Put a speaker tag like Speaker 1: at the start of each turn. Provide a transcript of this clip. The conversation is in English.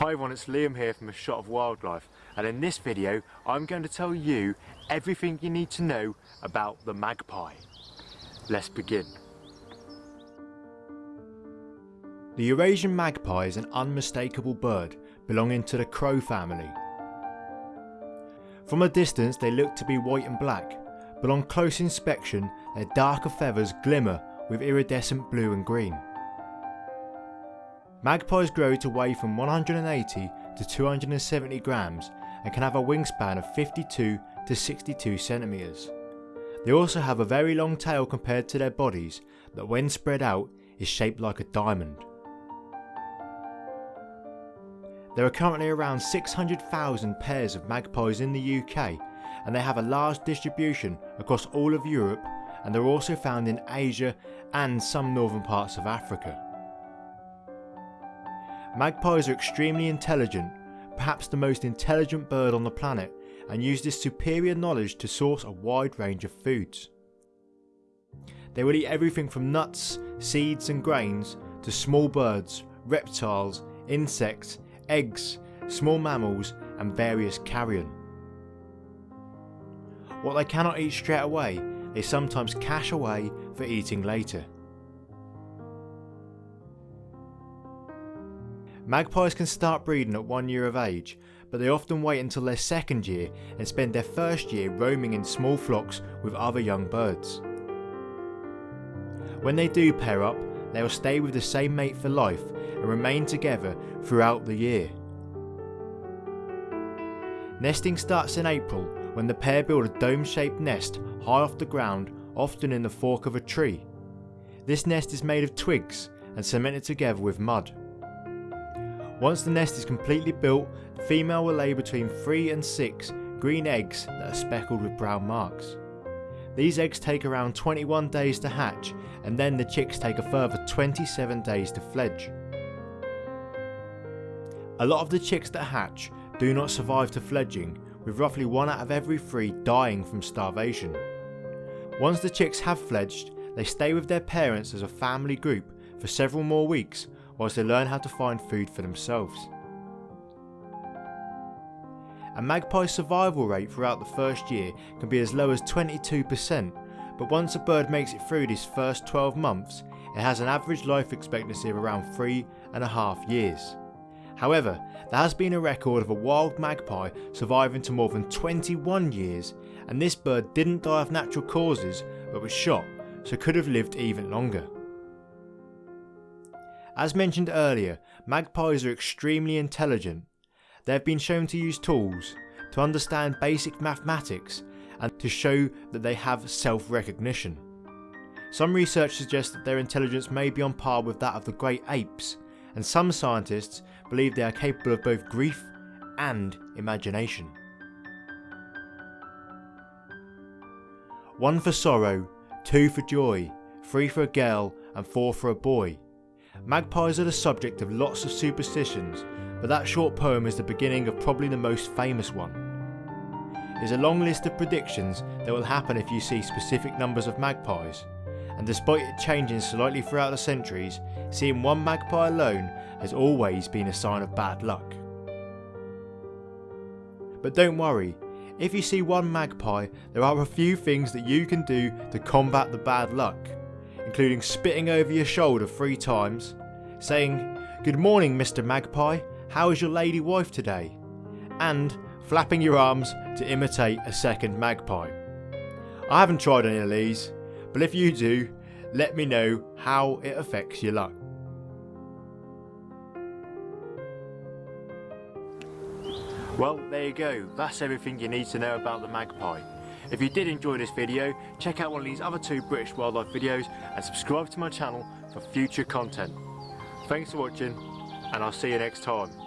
Speaker 1: Hi everyone, it's Liam here from A Shot of Wildlife and in this video I'm going to tell you everything you need to know about the magpie. Let's begin. The Eurasian magpie is an unmistakable bird belonging to the crow family. From a distance they look to be white and black, but on close inspection their darker feathers glimmer with iridescent blue and green. Magpies grow to weigh from 180 to 270 grams and can have a wingspan of 52 to 62 centimeters. They also have a very long tail compared to their bodies that when spread out is shaped like a diamond. There are currently around 600,000 pairs of magpies in the UK and they have a large distribution across all of Europe and they're also found in Asia and some northern parts of Africa. Magpies are extremely intelligent, perhaps the most intelligent bird on the planet, and use this superior knowledge to source a wide range of foods. They will eat everything from nuts, seeds and grains to small birds, reptiles, insects, eggs, small mammals and various carrion. What they cannot eat straight away, they sometimes cache away for eating later. Magpies can start breeding at one year of age, but they often wait until their second year and spend their first year roaming in small flocks with other young birds. When they do pair up, they will stay with the same mate for life and remain together throughout the year. Nesting starts in April when the pair build a dome-shaped nest high off the ground, often in the fork of a tree. This nest is made of twigs and cemented together with mud. Once the nest is completely built, the female will lay between 3 and 6 green eggs that are speckled with brown marks. These eggs take around 21 days to hatch and then the chicks take a further 27 days to fledge. A lot of the chicks that hatch do not survive to fledging with roughly 1 out of every 3 dying from starvation. Once the chicks have fledged, they stay with their parents as a family group for several more weeks whilst they learn how to find food for themselves. A magpie's survival rate throughout the first year can be as low as 22%, but once a bird makes it through these first 12 months, it has an average life expectancy of around three and a half years. However, there has been a record of a wild magpie surviving to more than 21 years, and this bird didn't die of natural causes but was shot, so could have lived even longer. As mentioned earlier, magpies are extremely intelligent. They have been shown to use tools, to understand basic mathematics and to show that they have self-recognition. Some research suggests that their intelligence may be on par with that of the great apes, and some scientists believe they are capable of both grief and imagination. One for sorrow, two for joy, three for a girl and four for a boy. Magpies are the subject of lots of superstitions, but that short poem is the beginning of probably the most famous one. There's a long list of predictions that will happen if you see specific numbers of magpies, and despite it changing slightly throughout the centuries, seeing one magpie alone has always been a sign of bad luck. But don't worry, if you see one magpie, there are a few things that you can do to combat the bad luck including spitting over your shoulder three times, saying, Good morning, Mr. Magpie, how is your lady wife today? And flapping your arms to imitate a second magpie. I haven't tried any of these, but if you do, let me know how it affects your luck. Well, there you go. That's everything you need to know about the magpie. If you did enjoy this video, check out one of these other two British wildlife videos and subscribe to my channel for future content. Thanks for watching and I'll see you next time.